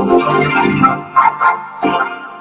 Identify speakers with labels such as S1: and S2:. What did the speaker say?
S1: Thank you.